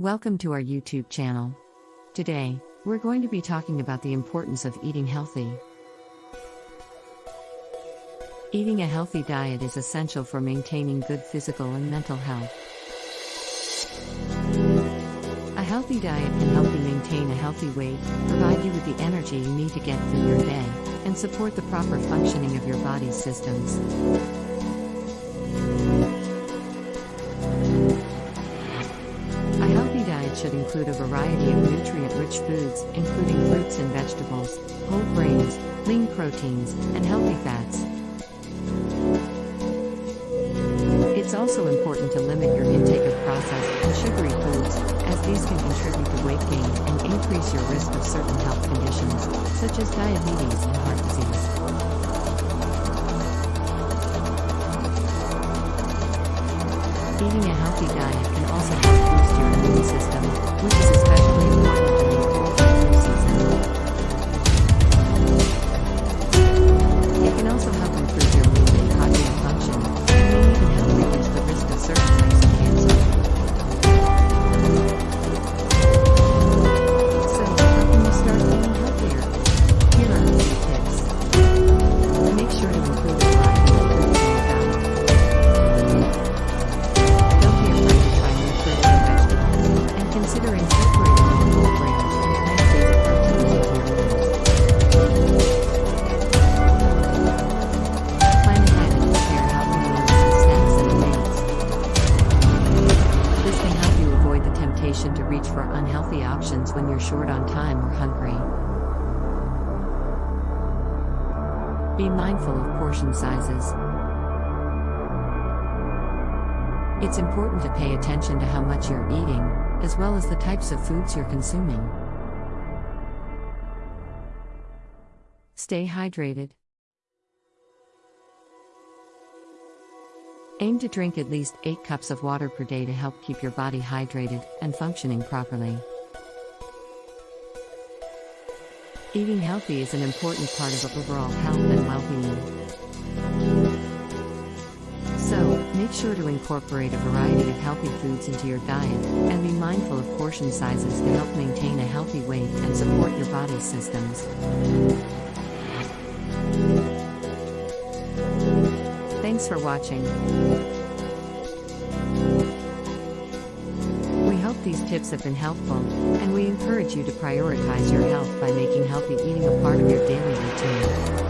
Welcome to our YouTube channel. Today, we're going to be talking about the importance of eating healthy. Eating a healthy diet is essential for maintaining good physical and mental health. A healthy diet can help you maintain a healthy weight, provide you with the energy you need to get through your day, and support the proper functioning of your body's systems. Should include a variety of nutrient rich foods, including fruits and vegetables, whole grains, lean proteins, and healthy fats. It's also important to limit your intake of processed and sugary foods, as these can contribute to weight gain and increase your risk of certain health conditions, such as diabetes and heart disease. Eating a healthy diet can also help boost your immune system, sure to include a variety of fruits in. Don't be afraid to try new fruits and vegetables, and consider incorporating and proteins into your meals. Plan ahead and prepare healthy advance. This can help you avoid the temptation to reach for unhealthy options when you're short on time or hungry. Be mindful of portion sizes. It's important to pay attention to how much you're eating, as well as the types of foods you're consuming. Stay hydrated. Aim to drink at least 8 cups of water per day to help keep your body hydrated and functioning properly. Eating healthy is an important part of overall health and well being. So, make sure to incorporate a variety of healthy foods into your diet, and be mindful of portion sizes to help maintain a healthy weight and support your body's systems. Thanks for watching. These tips have been helpful, and we encourage you to prioritize your health by making healthy eating a part of your daily routine.